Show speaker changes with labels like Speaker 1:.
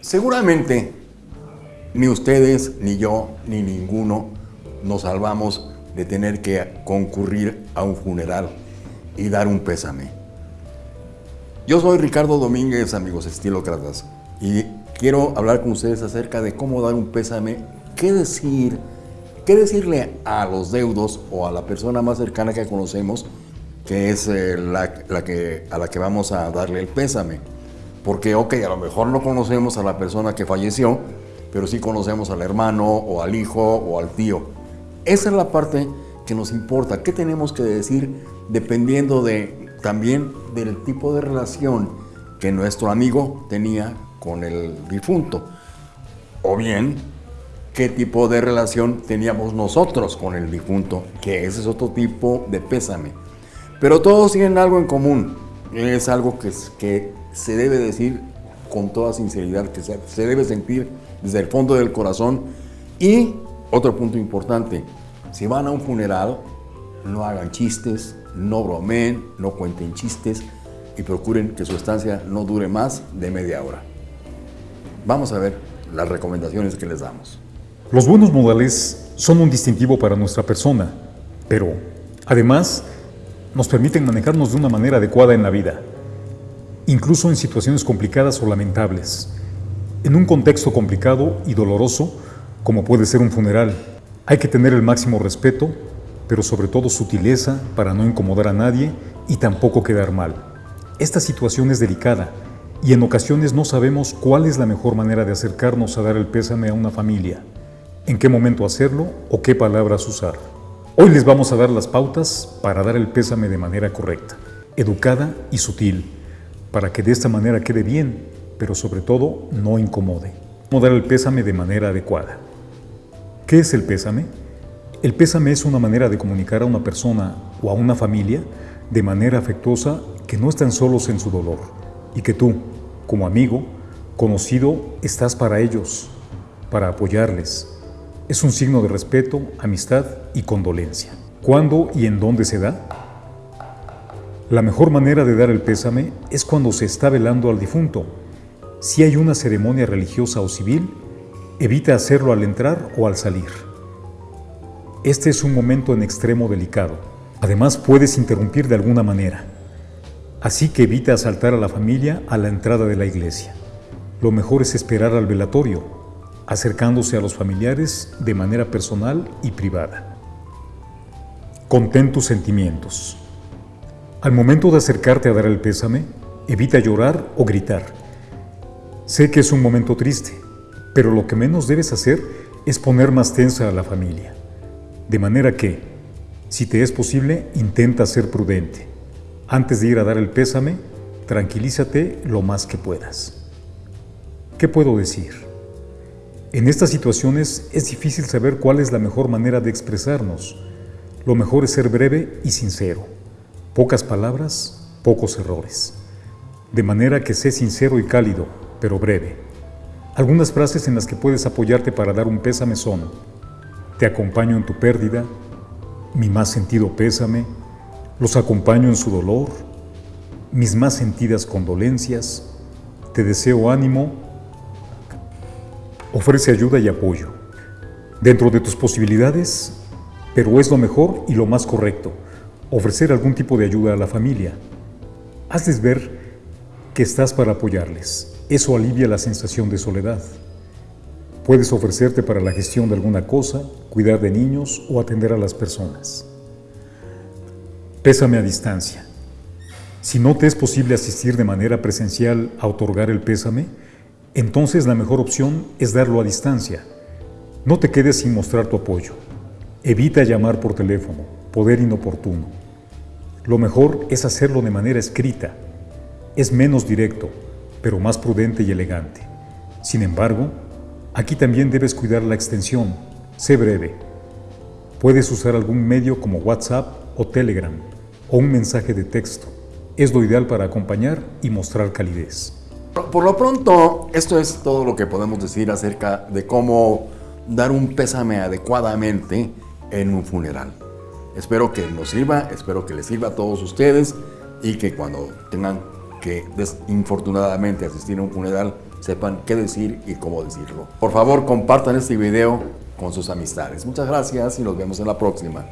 Speaker 1: Seguramente ni ustedes, ni yo, ni ninguno nos salvamos de tener que concurrir a un funeral y dar un pésame. Yo soy Ricardo Domínguez, amigos estilócratas, y quiero hablar con ustedes acerca de cómo dar un pésame, qué decir, qué decirle a los deudos o a la persona más cercana que conocemos, que es eh, la, que, a la que vamos a darle el pésame. Porque, ok, a lo mejor no conocemos a la persona que falleció, pero sí conocemos al hermano o al hijo o al tío. Esa es la parte que nos importa. ¿Qué tenemos que decir dependiendo de también del tipo de relación que nuestro amigo tenía con el difunto? O bien, qué tipo de relación teníamos nosotros con el difunto, que ese es otro tipo de pésame. Pero todos tienen algo en común. Es algo que, que se debe decir con toda sinceridad, que se, debe sentir desde el fondo del corazón. Y otro punto importante, si van a un funeral, no hagan chistes, no bromeen, no cuenten chistes y procuren que su estancia no dure más de media hora. Vamos a ver las recomendaciones que les damos.
Speaker 2: Los buenos modales son un distintivo para nuestra persona, pero además nos permiten manejarnos de una manera adecuada en la vida, incluso en situaciones complicadas o lamentables. En un contexto complicado y doloroso, como puede ser un funeral, hay que tener el máximo respeto, pero sobre todo sutileza para no incomodar a nadie y tampoco quedar mal. Esta situación es delicada y en ocasiones no sabemos cuál es la mejor manera de acercarnos a dar el pésame a una familia, en qué momento hacerlo o qué palabras usar. Hoy les vamos a dar las pautas para dar el pésame de manera correcta, educada y sutil, para que de esta manera quede bien pero sobre todo no incomode. Cómo dar el pésame de manera adecuada. ¿Qué es el pésame? El pésame es una manera de comunicar a una persona o a una familia de manera afectuosa que no están solos en su dolor y que tú, como amigo, conocido, estás para ellos, para apoyarles. Es un signo de respeto, amistad y condolencia. ¿Cuándo y en dónde se da? La mejor manera de dar el pésame es cuando se está velando al difunto si hay una ceremonia religiosa o civil, evita hacerlo al entrar o al salir. Este es un momento en extremo delicado. Además, puedes interrumpir de alguna manera. Así que evita asaltar a la familia a la entrada de la iglesia. Lo mejor es esperar al velatorio, acercándose a los familiares de manera personal y privada. Contén tus sentimientos. Al momento de acercarte a dar el pésame, evita llorar o gritar Sé que es un momento triste, pero lo que menos debes hacer es poner más tensa a la familia. De manera que, si te es posible, intenta ser prudente. Antes de ir a dar el pésame, tranquilízate lo más que puedas. ¿Qué puedo decir? En estas situaciones es difícil saber cuál es la mejor manera de expresarnos. Lo mejor es ser breve y sincero. Pocas palabras, pocos errores. De manera que sé sincero y cálido pero breve. Algunas frases en las que puedes apoyarte para dar un pésame son, te acompaño en tu pérdida, mi más sentido pésame, los acompaño en su dolor, mis más sentidas condolencias, te deseo ánimo, ofrece ayuda y apoyo. Dentro de tus posibilidades, pero es lo mejor y lo más correcto, ofrecer algún tipo de ayuda a la familia. Hazles ver que estás para apoyarles. Eso alivia la sensación de soledad. Puedes ofrecerte para la gestión de alguna cosa, cuidar de niños o atender a las personas. Pésame a distancia. Si no te es posible asistir de manera presencial a otorgar el pésame, entonces la mejor opción es darlo a distancia. No te quedes sin mostrar tu apoyo. Evita llamar por teléfono, poder inoportuno. Lo mejor es hacerlo de manera escrita. Es menos directo, pero más prudente y elegante. Sin embargo, aquí también debes cuidar la extensión. Sé breve. Puedes usar algún medio como WhatsApp o Telegram o un mensaje de texto. Es lo ideal para acompañar y mostrar calidez.
Speaker 1: Por lo pronto, esto es todo lo que podemos decir acerca de cómo dar un pésame adecuadamente en un funeral. Espero que nos sirva, espero que les sirva a todos ustedes y que cuando tengan que desinfortunadamente asistir a un funeral sepan qué decir y cómo decirlo. Por favor, compartan este video con sus amistades. Muchas gracias y nos vemos en la próxima.